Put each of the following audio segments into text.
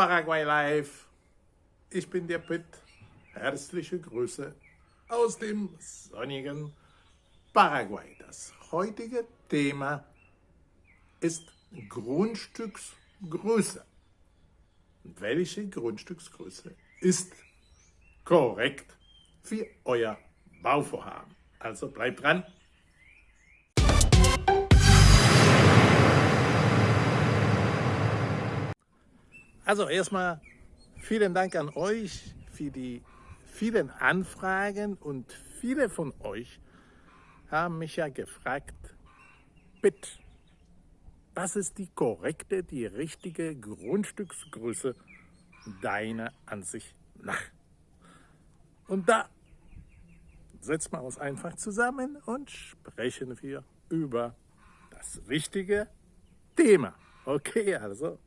Paraguay Live. Ich bin der Pitt. Herzliche Grüße aus dem sonnigen Paraguay. Das heutige Thema ist Grundstücksgröße. Welche Grundstücksgröße ist korrekt für euer Bauvorhaben? Also bleibt dran. Also erstmal vielen Dank an euch für die vielen Anfragen und viele von euch haben mich ja gefragt, bitte, was ist die korrekte, die richtige Grundstücksgröße deiner Ansicht nach? Und da setzen wir uns einfach zusammen und sprechen wir über das wichtige Thema. Okay, also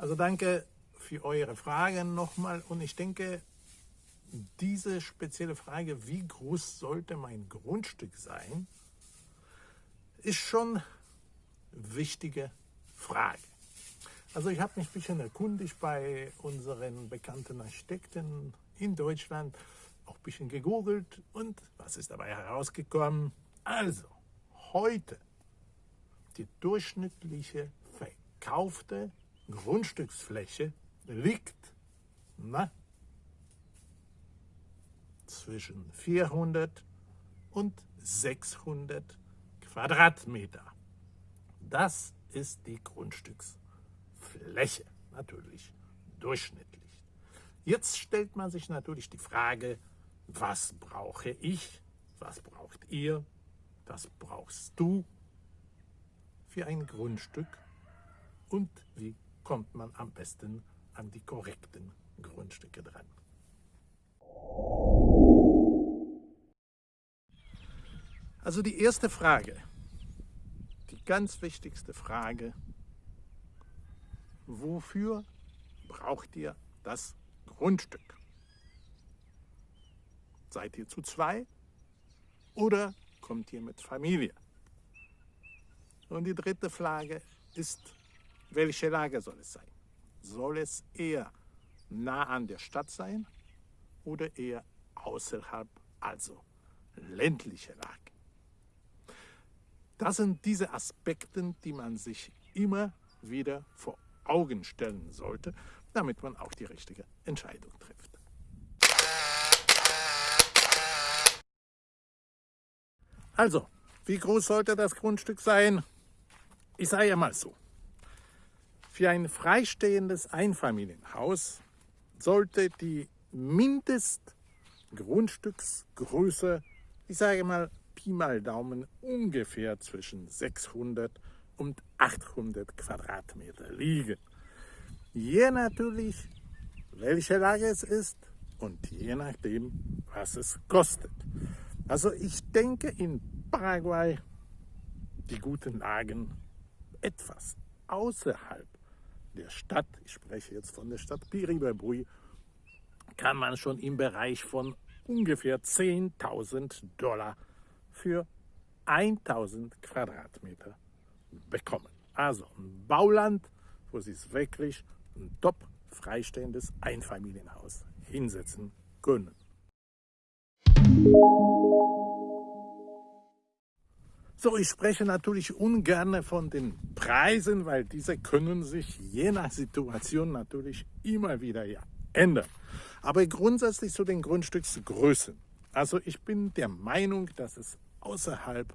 also danke für eure Fragen nochmal und ich denke, diese spezielle Frage, wie groß sollte mein Grundstück sein, ist schon wichtige Frage. Also ich habe mich ein bisschen erkundigt bei unseren bekannten Architekten in Deutschland, auch ein bisschen gegoogelt und was ist dabei herausgekommen? Also, heute die durchschnittliche verkaufte Grundstücksfläche liegt na, zwischen 400 und 600 Quadratmeter. Das ist die Grundstücksfläche, natürlich durchschnittlich. Jetzt stellt man sich natürlich die Frage, was brauche ich, was braucht ihr, was brauchst du für ein Grundstück und wie kommt man am besten an die korrekten Grundstücke dran. Also die erste Frage, die ganz wichtigste Frage, wofür braucht ihr das Grundstück? Seid ihr zu zwei oder kommt ihr mit Familie? Und die dritte Frage ist, welche Lage soll es sein? Soll es eher nah an der Stadt sein oder eher außerhalb, also ländliche Lage? Das sind diese Aspekte, die man sich immer wieder vor Augen stellen sollte, damit man auch die richtige Entscheidung trifft. Also, wie groß sollte das Grundstück sein? Ich sage ja mal so, für ein freistehendes Einfamilienhaus sollte die Mindestgrundstücksgröße, ich sage mal Pi mal Daumen, ungefähr zwischen 600 und 800 Quadratmeter liegen. Je natürlich, welche Lage es ist und je nachdem, was es kostet. Also ich denke in Paraguay die guten Lagen etwas außerhalb der Stadt, ich spreche jetzt von der Stadt Piribabui, kann man schon im Bereich von ungefähr 10.000 Dollar für 1.000 Quadratmeter bekommen. Also ein Bauland, wo Sie es wirklich ein top freistehendes Einfamilienhaus hinsetzen können. So, ich spreche natürlich ungern von den Preisen, weil diese können sich je nach Situation natürlich immer wieder ändern. Aber grundsätzlich zu den Grundstücksgrößen. Also ich bin der Meinung, dass es außerhalb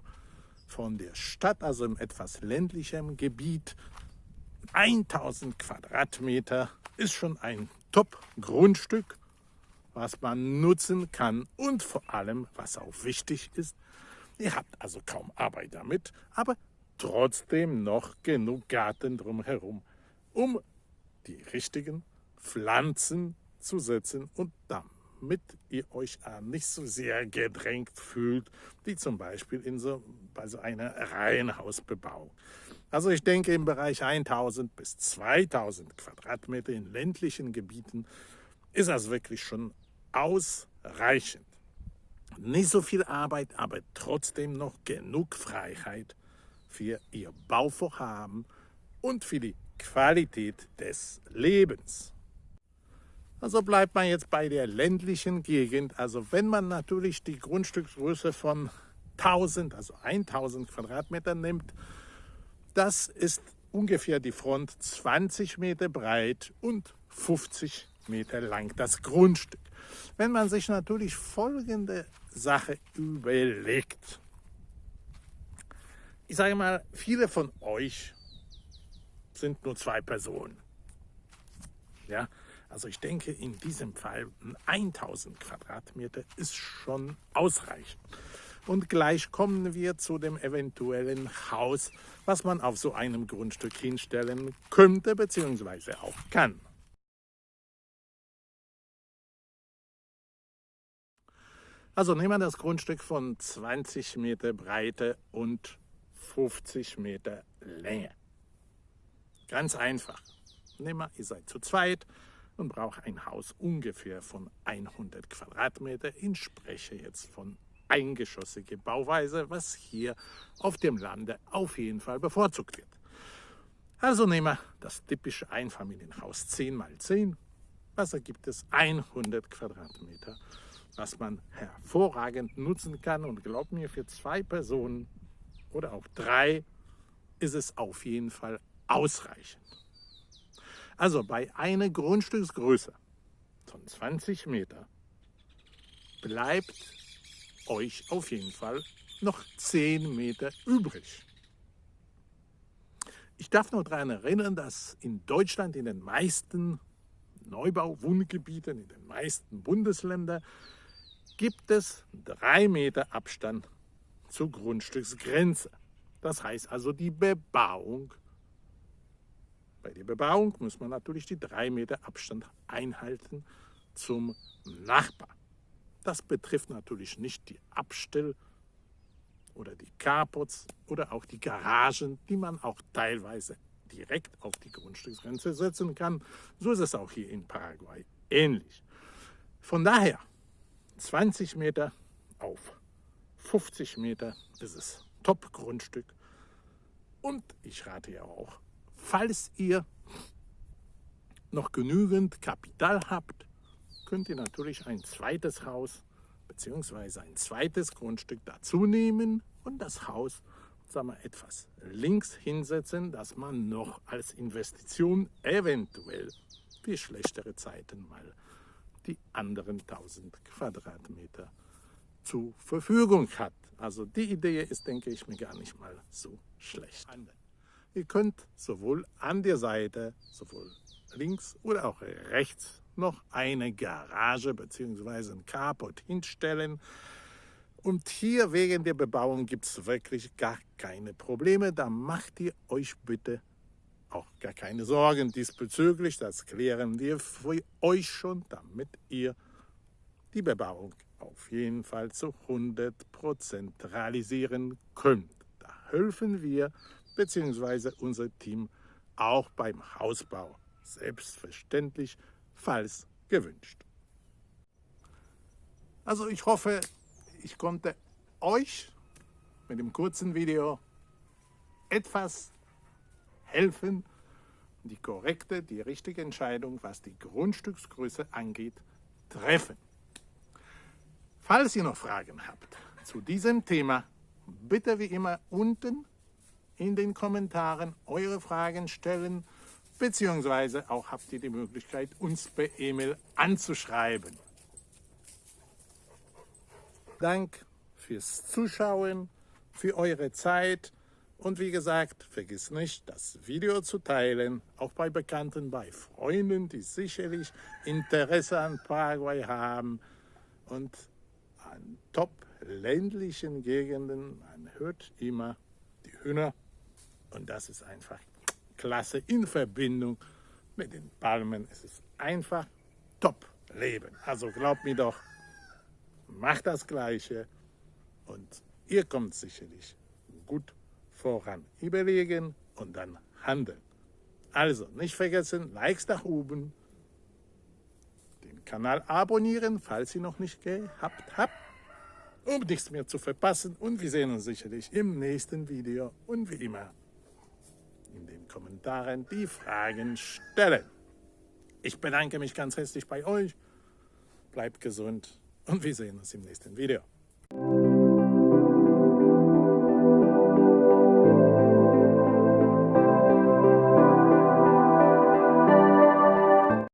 von der Stadt, also im etwas ländlichen Gebiet, 1000 Quadratmeter ist schon ein Top-Grundstück, was man nutzen kann und vor allem, was auch wichtig ist, Ihr habt also kaum Arbeit damit, aber trotzdem noch genug Garten drumherum, um die richtigen Pflanzen zu setzen und damit ihr euch nicht so sehr gedrängt fühlt, wie zum Beispiel in so, bei so einer Reihenhausbebauung. Also ich denke im Bereich 1000 bis 2000 Quadratmeter in ländlichen Gebieten ist das wirklich schon ausreichend. Nicht so viel Arbeit, aber trotzdem noch genug Freiheit für Ihr Bauvorhaben und für die Qualität des Lebens. Also bleibt man jetzt bei der ländlichen Gegend. Also wenn man natürlich die Grundstücksgröße von 1000, also 1000 Quadratmeter nimmt, das ist ungefähr die Front 20 Meter breit und 50 Meter lang, das Grundstück. Wenn man sich natürlich folgende Sache überlegt. Ich sage mal, viele von euch sind nur zwei Personen. Ja, also ich denke, in diesem Fall 1000 Quadratmeter ist schon ausreichend. Und gleich kommen wir zu dem eventuellen Haus, was man auf so einem Grundstück hinstellen könnte bzw. auch kann. Also nehmen wir das Grundstück von 20 Meter Breite und 50 Meter Länge. Ganz einfach. Nehmen wir, ihr seid zu zweit und braucht ein Haus ungefähr von 100 Quadratmeter. Ich spreche jetzt von eingeschossige Bauweise, was hier auf dem Lande auf jeden Fall bevorzugt wird. Also nehmen wir das typische Einfamilienhaus 10 x 10. Was ergibt es? 100 Quadratmeter was man hervorragend nutzen kann. Und glaubt mir, für zwei Personen oder auch drei ist es auf jeden Fall ausreichend. Also bei einer Grundstücksgröße von 20 Meter bleibt euch auf jeden Fall noch 10 Meter übrig. Ich darf nur daran erinnern, dass in Deutschland in den meisten Neubau-Wohngebieten, in den meisten Bundesländern gibt es drei Meter Abstand zur Grundstücksgrenze. Das heißt also die Bebauung. Bei der Bebauung muss man natürlich die drei Meter Abstand einhalten zum Nachbar. Das betrifft natürlich nicht die Abstell- oder die Carports oder auch die Garagen, die man auch teilweise direkt auf die Grundstücksgrenze setzen kann. So ist es auch hier in Paraguay ähnlich. Von daher 20 Meter auf 50 Meter ist es Top-Grundstück. Und ich rate ja auch, falls ihr noch genügend Kapital habt, könnt ihr natürlich ein zweites Haus bzw. ein zweites Grundstück dazu nehmen und das Haus sagen wir, etwas links hinsetzen, dass man noch als Investition eventuell für schlechtere Zeiten mal die anderen 1000 Quadratmeter zur Verfügung hat. Also die Idee ist, denke ich, mir gar nicht mal so schlecht. Ihr könnt sowohl an der Seite, sowohl links oder auch rechts, noch eine Garage bzw. ein Carport hinstellen. Und hier wegen der Bebauung gibt es wirklich gar keine Probleme. Da macht ihr euch bitte auch gar keine Sorgen diesbezüglich. Das klären wir für euch schon, damit ihr die Bebauung auf jeden Fall zu 100% realisieren könnt. Da helfen wir bzw. unser Team auch beim Hausbau. Selbstverständlich, falls gewünscht. Also ich hoffe, ich konnte euch mit dem kurzen Video etwas helfen, die korrekte, die richtige Entscheidung, was die Grundstücksgröße angeht, treffen. Falls ihr noch Fragen habt zu diesem Thema, bitte wie immer unten in den Kommentaren eure Fragen stellen, beziehungsweise auch habt ihr die Möglichkeit, uns per E-Mail anzuschreiben. Dank fürs Zuschauen, für eure Zeit und wie gesagt, vergiss nicht, das Video zu teilen, auch bei Bekannten, bei Freunden, die sicherlich Interesse an Paraguay haben und an top ländlichen Gegenden. Man hört immer die Hühner und das ist einfach klasse in Verbindung mit den Palmen. Es ist einfach top Leben. Also glaubt mir doch, macht das Gleiche und ihr kommt sicherlich gut voran überlegen und dann handeln. Also nicht vergessen, Likes nach oben, den Kanal abonnieren, falls ihr noch nicht gehabt habt, um nichts mehr zu verpassen. Und wir sehen uns sicherlich im nächsten Video und wie immer in den Kommentaren die Fragen stellen. Ich bedanke mich ganz herzlich bei euch. Bleibt gesund und wir sehen uns im nächsten Video.